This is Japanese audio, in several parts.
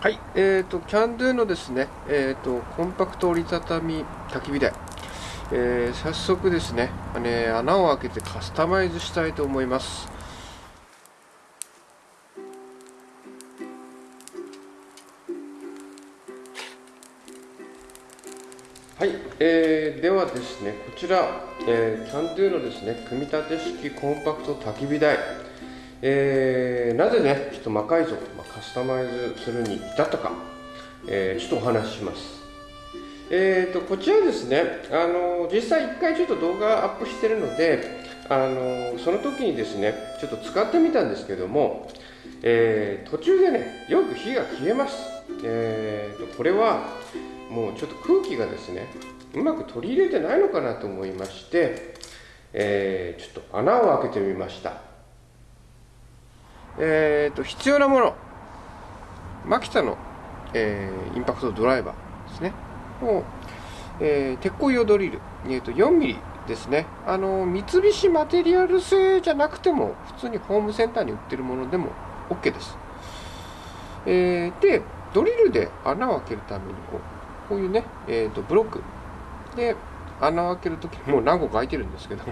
はい、えーと、キャンドゥのですね、えーと、コンパクト折りたたみ焚き火台、えー、早速ですね、ね、穴を開けてカスタマイズしたいと思います。はい、えー、ではですね、こちら、えー、キャンドゥのですね、組み立て式コンパクト焚き火台、えー、なぜね、ちょっと魔改造、まあ、カスタマイズするに至ったか、えー、ちょっとお話しします。えーと、こちらですね、あの実際1回ちょっと動画アップしてるので、あのその時にですね、ちょっと使ってみたんですけども、えー、途中でね、よく火が消えます。えーと、これはもうちょっと空気がですね、うまく取り入れてないのかなと思いまして、えー、ちょっと穴を開けてみました。えーと、必要なもの。マキタの、えー、インパクトドライバーですね。を、えー、鉄鋼用ドリル、えーと、4ミリですね。あの三菱マテリアル製じゃなくても普通にホームセンターに売ってるものでも OK です、えー、でドリルで穴を開けるためにこうこういうね、えーと、ブロックで穴を開けるときもう何個か開いてるんですけど、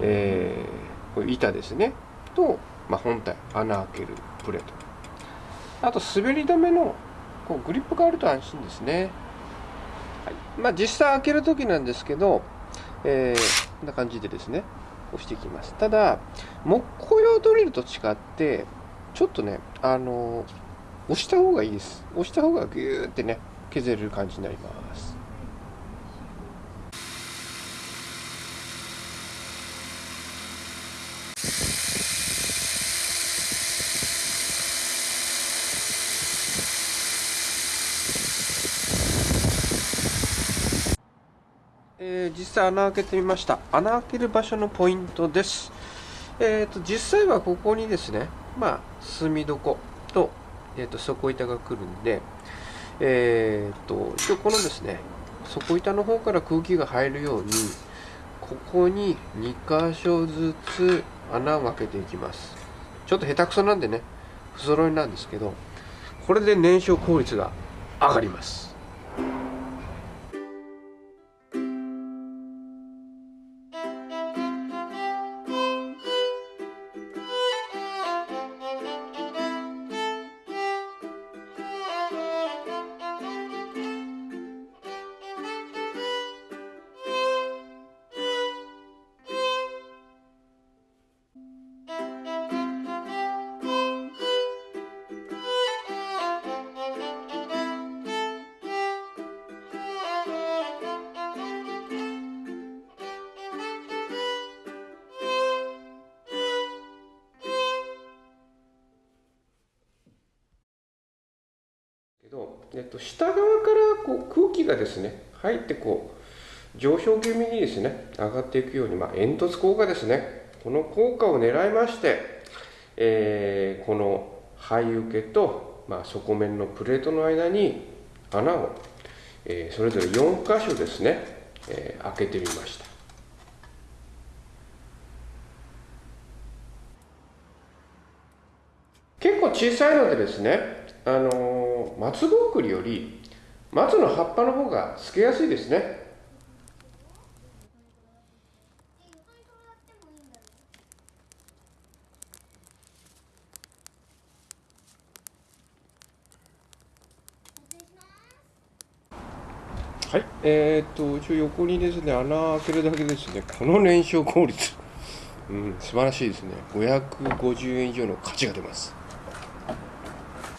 えー、こういう板ですね。とまあ、本体穴開けるプレート。あと滑り止めのこうグリップがあると安心ですね、はい。まあ、実際開ける時なんですけど、えー、こんな感じでですね押していきます。ただ木工用ドリルと違ってちょっとねあの押した方がいいです。押した方がギューってね削れる感じになりますえー、実際穴開けてみました。穴開ける場所のポイントです、えーと、実際はここにですねまあ墨床と,、えーと、底板が来るんでえっ、ー、と一応このですね底板の方から空気が入るようにここに2箇所ずつ穴を開けていきます。ちょっと下手くそなんでね不揃いなんですけどこれで燃焼効率が上がります。ど、えっと、下側からこう空気がですね入ってこう上昇気味にですね上がっていくように、まあ、煙突効果ですね。この効果を狙いまして、えー、この肺受けと、まあ、底面のプレートの間に穴を、えー、それぞれ4箇所ですね、えー、開けてみました。結構小さいのでですねあの松ぼっくりより松の葉っぱの方がつけやすいですね。はい、えー、っと、一応横にですね、穴開けるだけですね、この燃焼効率、うん、素晴らしいですね。550円以上の価値が出ます。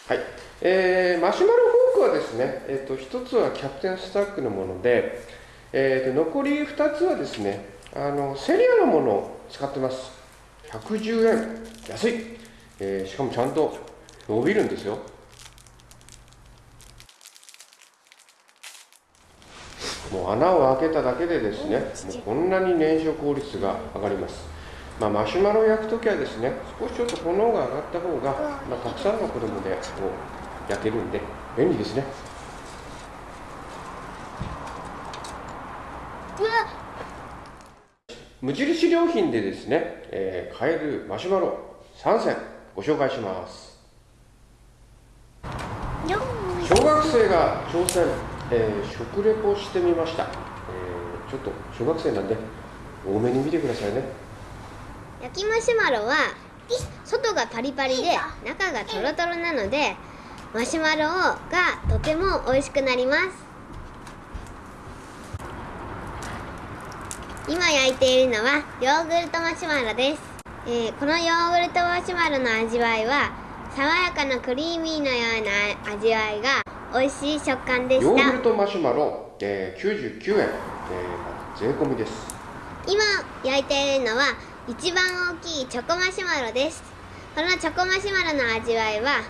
はい、えー、マシュマロフォークはですね、えーと、1つはキャプテンスタックのもので、えーと、残り2つはですねあのセリアのものを使ってます。110円。安い、えー、しかもちゃんと伸びるんですよ。もう穴を開けただけでですねもうこんなに燃焼効率が上がります。まあ、マシュマロを焼くときはですね少しちょっと炎が上がった方が、まあ、たくさんの子供でこう焼けるんで便利ですね。無印良品でですね、えー、買えるマシュマロ3選ご紹介します。小学生が挑戦、えー、食レポしてみました、えー、ちょっと小学生なんで多めに見てくださいね。焼きマシュマロは外がパリパリで中がトロトロなのでマシュマロがとても美味しくなります。今焼いているのはヨーグルトマシュマロです、えー、このヨーグルトマシュマロの味わいは爽やかなクリーミーのような味わいが美味しい食感でした。ヨーグルトマシュマロ、えー、99円、えー、税込みです。今焼いているのは一番大きいチョコマシュマロです。このチョコマシュマロの味わいは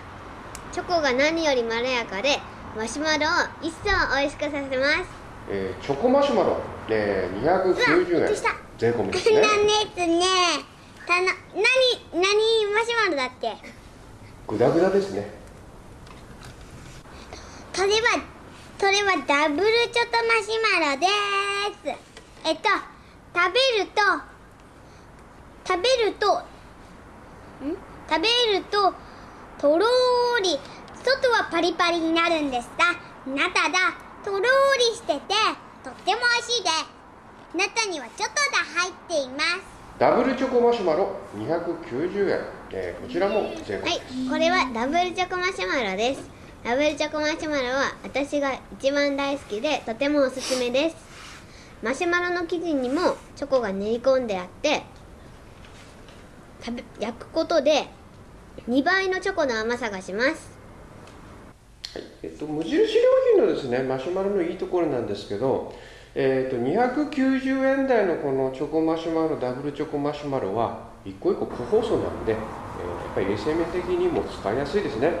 チョコが何よりまろやかでマシュマロを一層美味しくさせます、えー、チョコマシュマロ、えー、290円。税込みですね。ねたな何何マシュマロだっけ？グダグダですね。それはそれはダブルチョコマシュマロです。えっと食べると食べるとん？食べるととろーり外はパリパリになるんですが中がとろーりしててとっても美味しいで。す中にはチョコが入っています。ダブルチョコマシュマロ290円、えー、こちらも税込はい。これはダブルチョコマシュマロです。ダブルチョコマシュマロは私が一番大好きでとてもおすすめです。マシュマロの生地にもチョコが練り込んであって焼くことで2倍のチョコの甘さがします。はいえっと、無印良品のですねマシュマロのいいところなんですけど、えっと、290円台のこのチョコマシュマロダブルチョコマシュマロは一個一個個包装なんで、えー、やっぱり衛生面的にも使いやすいですね。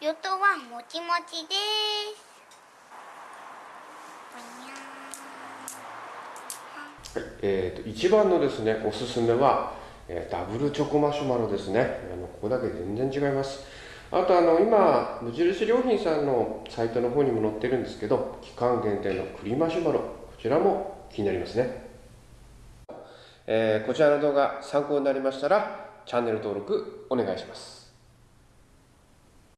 与党はもちもちです。はい、えーと、一番のですねおすすめは、え、ダブルチョコマシュマロですね。あのここだけ全然違います。あとあの今無印良品さんのサイトの方にも載ってるんですけど期間限定の栗マシュマロこちらも気になりますね、えー、こちらの動画参考になりましたらチャンネル登録お願いします。